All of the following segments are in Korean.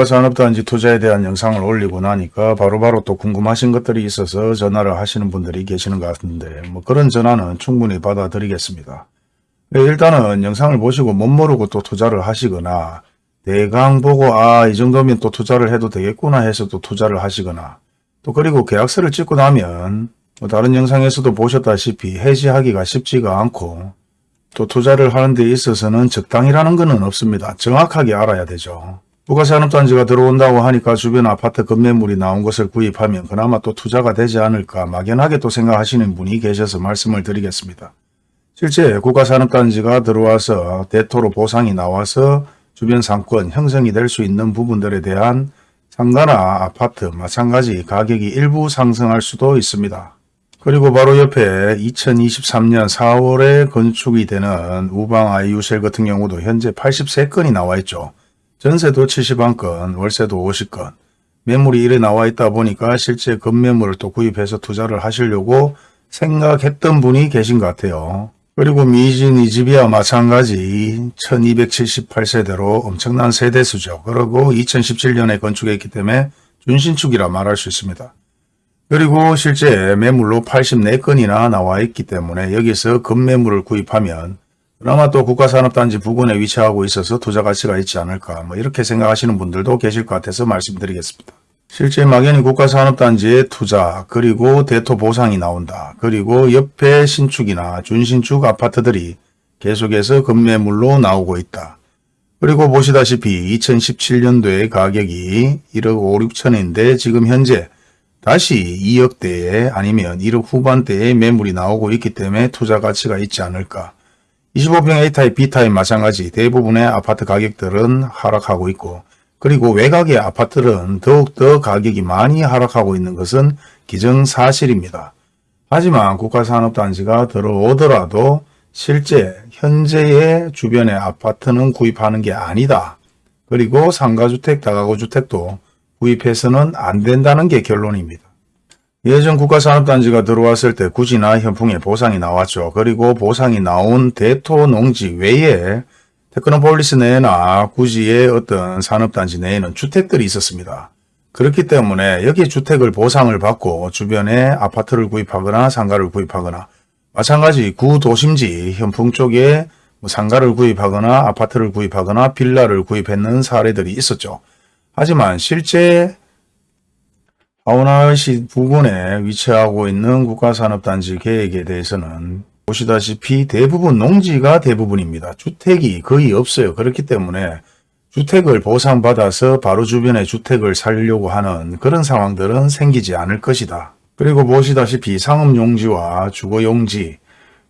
국가산업단지 투자에 대한 영상을 올리고 나니까 바로 바로 또 궁금하신 것들이 있어서 전화를 하시는 분들이 계시는 것 같은데 뭐 그런 전화는 충분히 받아드리겠습니다. 네, 일단은 영상을 보시고 못 모르고 또 투자를 하시거나 대강 보고 아 이 정도면 또 투자를 해도 되겠구나 해서 또 투자를 하시거나 또 그리고 계약서를 찍고 나면 뭐 다른 영상에서도 보셨다시피 해지하기가 쉽지가 않고 또 투자를 하는 데 있어서는 적당이라는 것은 없습니다. 정확하게 알아야 되죠. 부가산업단지가 들어온다고 하니까 주변 아파트 건매물이 나온 것을 구입하면 그나마 또 투자가 되지 않을까 막연하게 또 생각하시는 분이 계셔서 말씀을 드리겠습니다. 실제 국가산업단지가 들어와서 대토로 보상이 나와서 주변 상권 형성이 될 수 있는 부분들에 대한 상가나 아파트 마찬가지 가격이 일부 상승할 수도 있습니다. 그리고 바로 옆에 2023년 4월에 건축이 되는 우방 아이유셀 같은 경우도 현재 83건이 나와 있죠. 전세도 71건, 월세도 50건. 매물이 이래 나와 있다 보니까 실제 건매물을 또 구입해서 투자를 하시려고 생각했던 분이 계신 것 같아요. 그리고 미진 이 집이야 마찬가지 1278세대로 엄청난 세대수죠. 그리고 2017년에 건축했기 때문에 준신축이라 말할 수 있습니다. 그리고 실제 매물로 84건이나 나와 있기 때문에 여기서 건매물을 구입하면 그나마 또 국가산업단지 부근에 위치하고 있어서 투자 가치가 있지 않을까 뭐 이렇게 생각하시는 분들도 계실 것 같아서 말씀드리겠습니다. 실제 막연히 국가산업단지에 투자 그리고 대토 보상이 나온다. 그리고 옆에 신축이나 준신축 아파트들이 계속해서 건매물로 나오고 있다. 그리고 보시다시피 2017년도에 가격이 1억 5, 6천인데 지금 현재 다시 2억대에 아니면 1억 후반대에 매물이 나오고 있기 때문에 투자 가치가 있지 않을까. 25평 A타입, B타입 마찬가지 대부분의 아파트 가격들은 하락하고 있고 그리고 외곽의 아파트는 더욱더 가격이 많이 하락하고 있는 것은 기정사실입니다. 하지만 국가산업단지가 들어오더라도 실제 현재의 주변의 아파트는 구입하는 게 아니다. 그리고 상가주택, 다가구주택도 구입해서는 안 된다는 게 결론입니다. 예전 국가산업단지가 들어왔을 때 구지나 현풍에 보상이 나왔죠. 그리고 보상이 나온 대토 농지 외에 테크노폴리스 내나 구지의 어떤 산업단지 내에는 주택들이 있었습니다. 그렇기 때문에 여기 주택을 보상을 받고 주변에 아파트를 구입하거나 상가를 구입하거나 마찬가지 구도심지 현풍 쪽에 뭐 상가를 구입하거나 아파트를 구입하거나 빌라를 구입했는 사례들이 있었죠. 하지만 실제 하원화시 부근에 위치하고 있는 국가산업단지 계획에 대해서는 보시다시피 대부분 농지가 대부분입니다. 주택이 거의 없어요. 그렇기 때문에 주택을 보상받아서 바로 주변에 주택을 살려고 하는 그런 상황들은 생기지 않을 것이다. 그리고 보시다시피 상업용지와 주거용지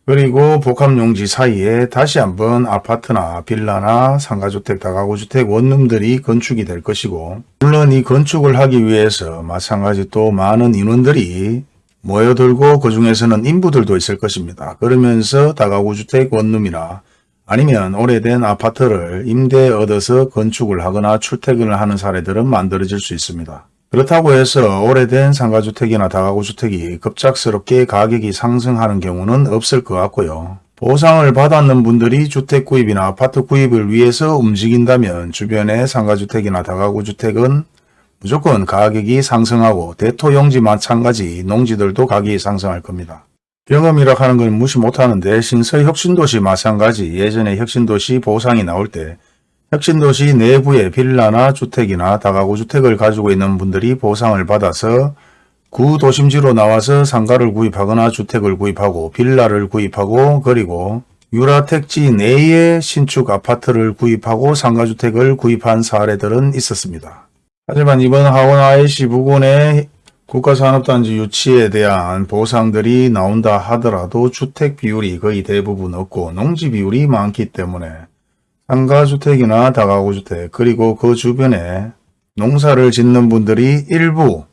그리고 복합용지 사이에 다시 한번 아파트나 빌라나 상가주택, 다가구주택 원룸들이 건축이 될 것이고 물론 이 건축을 하기 위해서 마찬가지 또 많은 인원들이 모여들고 그 중에서는 인부들도 있을 것입니다. 그러면서 다가구주택 원룸이나 아니면 오래된 아파트를 임대 얻어서 건축을 하거나 출퇴근을 하는 사례들은 만들어질 수 있습니다. 그렇다고 해서 오래된 상가주택이나 다가구주택이 급작스럽게 가격이 상승하는 경우는 없을 것 같고요. 보상을 받았는 분들이 주택 구입이나 아파트 구입을 위해서 움직인다면 주변의 상가주택이나 다가구주택은 무조건 가격이 상승하고 대토용지 마찬가지 농지들도 가격이 상승할 겁니다. 경험이라 하는 건 무시 못하는데 신서 혁신도시 마찬가지 예전에 혁신도시 보상이 나올 때 혁신도시 내부에 빌라나 주택이나 다가구 주택을 가지고 있는 분들이 보상을 받아서 구도심지로 나와서 상가를 구입하거나 주택을 구입하고 빌라를 구입하고 그리고 유라택지 내에 신축 아파트를 구입하고 상가주택을 구입한 사례들은 있었습니다. 하지만 이번 하원 IC 부근의 국가산업단지 유치에 대한 보상들이 나온다 하더라도 주택 비율이 거의 대부분 없고 농지 비율이 많기 때문에 상가주택이나 다가구주택 그리고 그 주변에 농사를 짓는 분들이 일부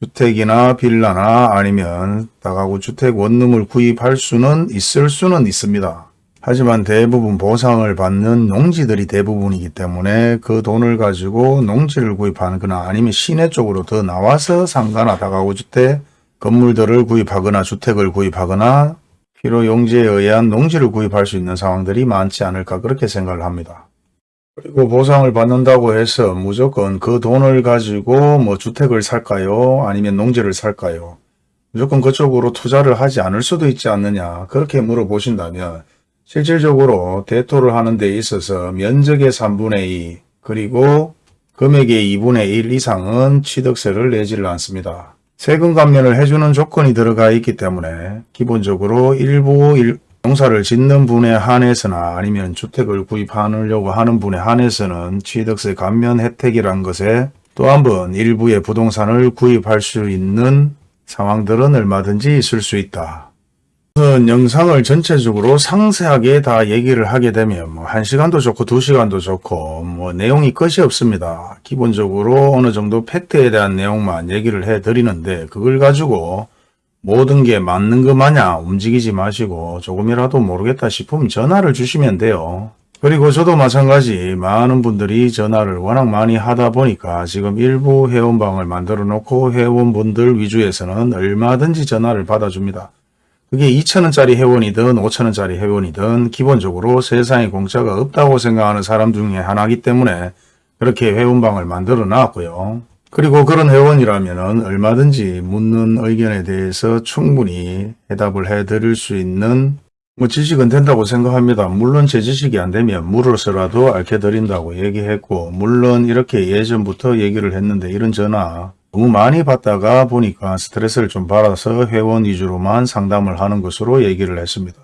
주택이나 빌라나 아니면 다가구 주택 원룸을 구입할 수는 있을 수는 있습니다. 하지만 대부분 보상을 받는 농지들이 대부분이기 때문에 그 돈을 가지고 농지를 구입하는 거나 아니면 시내 쪽으로 더 나와서 상가나 다가구 주택 건물들을 구입하거나 주택을 구입하거나 필요 용지에 의한 농지를 구입할 수 있는 상황들이 많지 않을까 그렇게 생각을 합니다. 그리고 보상을 받는다고 해서 무조건 그 돈을 가지고 뭐 주택을 살까요? 아니면 농지를 살까요? 무조건 그쪽으로 투자를 하지 않을 수도 있지 않느냐 그렇게 물어보신다면 실질적으로 대토를 하는 데 있어서 면적의 3분의 2 그리고 금액의 2분의 1 이상은 취득세를 내지를 않습니다. 세금 감면을 해주는 조건이 들어가 있기 때문에 기본적으로 일부 일- 농사를 짓는 분에 한해서나 아니면 주택을 구입하려고 하는 분에 한해서는 취득세 감면 혜택이란 것에 또 한 번 일부의 부동산을 구입할 수 있는 상황들은 얼마든지 있을 수 있다. 영상을 전체적으로 상세하게 다 얘기를 하게 되면 뭐 1시간도 좋고 2시간도 좋고 뭐 내용이 끝이 없습니다. 기본적으로 어느 정도 팩트에 대한 내용만 얘기를 해 드리는데 그걸 가지고 모든 게 맞는 것 마냥 움직이지 마시고 조금이라도 모르겠다 싶으면 전화를 주시면 돼요. 그리고 저도 마찬가지 많은 분들이 전화를 워낙 많이 하다 보니까 지금 일부 회원방을 만들어 놓고 회원분들 위주에서는 얼마든지 전화를 받아줍니다. 그게 2천원짜리 회원이든 5천원짜리 회원이든 기본적으로 세상에 공짜가 없다고 생각하는 사람 중에 하나이기 때문에 그렇게 회원방을 만들어 놨고요. 그리고 그런 회원이라면 얼마든지 묻는 의견에 대해서 충분히 해답을 해 드릴 수 있는 뭐 지식은 된다고 생각합니다. 물론 제 지식이 안 되면 물어서라도 알게 드린다고 얘기했고 물론 이렇게 예전부터 얘기를 했는데 이런 전화 너무 많이 받다가 보니까 스트레스를 좀 받아서 회원 위주로만 상담을 하는 것으로 얘기를 했습니다.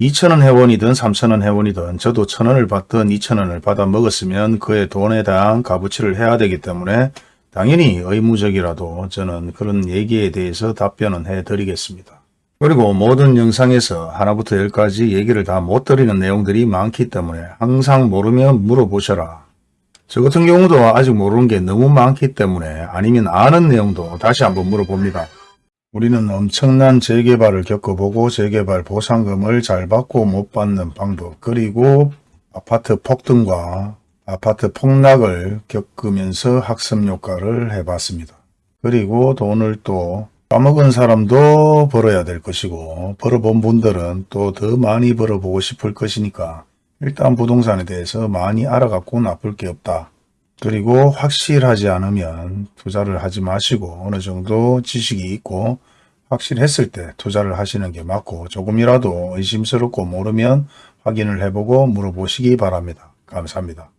2천원 회원이든 3천원 회원이든 저도 천원을 받든 2천원을 받아 먹었으면 그의 돈에 대한 값어치를 해야 되기 때문에 당연히 의무적이라도 저는 그런 얘기에 대해서 답변은 해드리겠습니다. 그리고 모든 영상에서 하나부터 열까지 얘기를 다 못 드리는 내용들이 많기 때문에 항상 모르면 물어보셔라. 저 같은 경우도 아직 모르는 게 너무 많기 때문에 아니면 아는 내용도 다시 한번 물어봅니다. 우리는 엄청난 재개발을 겪어보고 재개발 보상금을 잘 받고 못 받는 방법 그리고 아파트 폭등과 아파트 폭락을 겪으면서 학습 효과를 해봤습니다. 그리고 돈을 또 까먹은 사람도 벌어야 될 것이고 벌어본 분들은 또 더 많이 벌어보고 싶을 것이니까 일단 부동산에 대해서 많이 알아갖고 나쁠 게 없다. 그리고 확실하지 않으면 투자를 하지 마시고 어느 정도 지식이 있고 확실했을 때 투자를 하시는 게 맞고 조금이라도 의심스럽고 모르면 확인을 해보고 물어보시기 바랍니다. 감사합니다.